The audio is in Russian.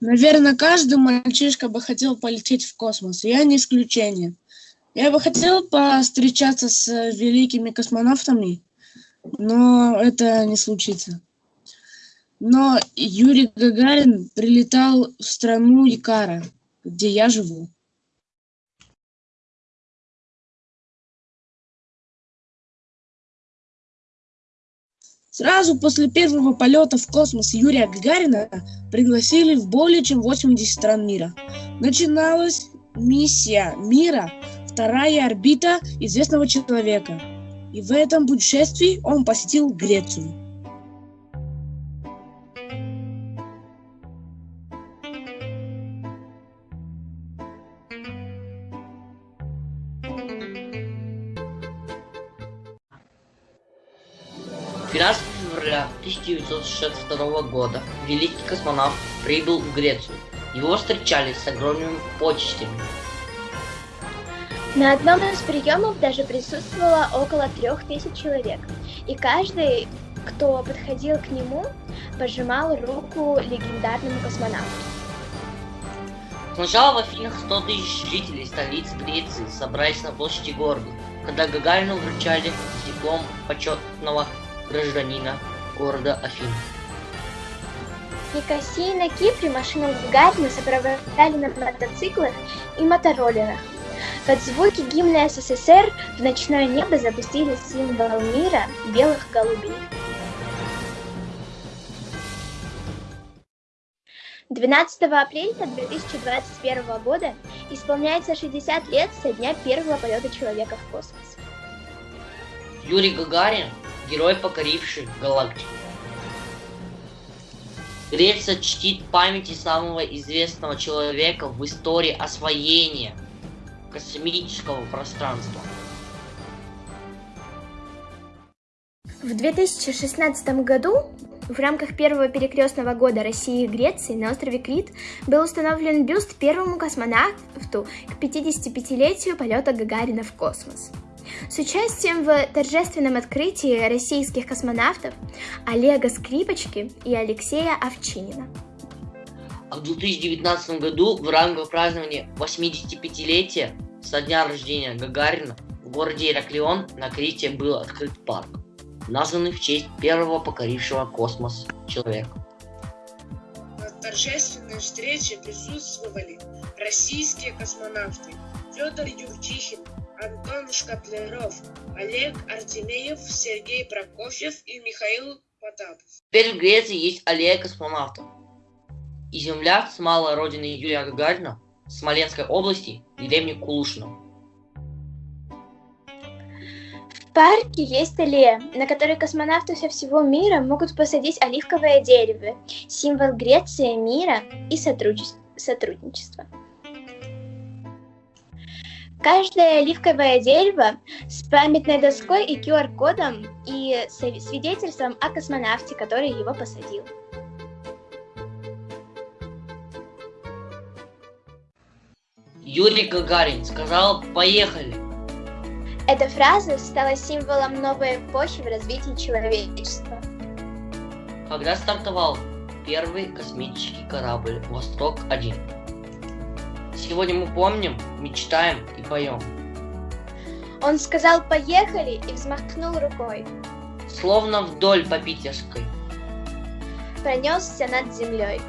Наверное, каждый мальчишка бы хотел полететь в космос, я не исключение. Я бы хотел повстречаться с великими космонавтами, но это не случится. Но Юрий Гагарин прилетал в страну Икара, где я живу. Сразу после первого полета в космос Юрия Гагарина пригласили в более чем 80 стран мира. Начиналась миссия мира, вторая орбита известного человека. И в этом путешествии он посетил Грецию. Двенадцатого февраля 1962 года великий космонавт прибыл в Грецию. Его встречали с огромными почестями. На одном из приемов даже присутствовало около трех тысяч человек, и каждый, кто подходил к нему, пожимал руку легендарному космонавту. Сначала в Афинах 100 тысяч жителей столицы Греции собрались на площади города, когда Гагарину вручали диплом почетного гражданина города Афин. Никосии на Кипре машину Гагарина сопровождали на мотоциклах и мотороллерах. Под звуки гимна СССР в ночное небо запустили символ мира белых голубей. 12 апреля 2021 года исполняется 60 лет со дня первого полета человека в космос. Юрий Гагарин – герой, покоривший галактику. Греция чтит памяти самого известного человека в истории освоения космического пространства. В 2016 году в рамках первого перекрестного года России и Греции на острове Крит был установлен бюст первому космонавту к 55-летию полета Гагарина в космос. С участием в торжественном открытии российских космонавтов Олега Скрипочки и Алексея Овчинина. А в 2019 году в рамках празднования 85-летия со дня рождения Гагарина в городе Ираклион на Крите был открыт парк, названный в честь первого покорившего космос человека. На торжественной встрече присутствовали российские космонавты Федор Юрчихин, Антон Шкаплеров, Олег Артемеев, Сергей Прокофьев и Михаил Потапов. Теперь в Греции есть аллея космонавтов. И земля с малой родины Юрия Гагарина, Смоленской области, деревни Кулушино. В парке есть аллея, на которой космонавты со всего мира могут посадить оливковое дерево, символ Греции, мира и сотрудничества. Каждое оливковое дерево с памятной доской и QR-кодом и свидетельством о космонавте, который его посадил. Юрий Гагарин сказал «Поехали!». Эта фраза стала символом новой эпохи в развитии человечества. Когда стартовал первый космический корабль «Восток-1». Сегодня мы помним, мечтаем и поем. Он сказал «поехали» и взмахнул рукой. Словно вдоль по Питерской. Пронесся над землей.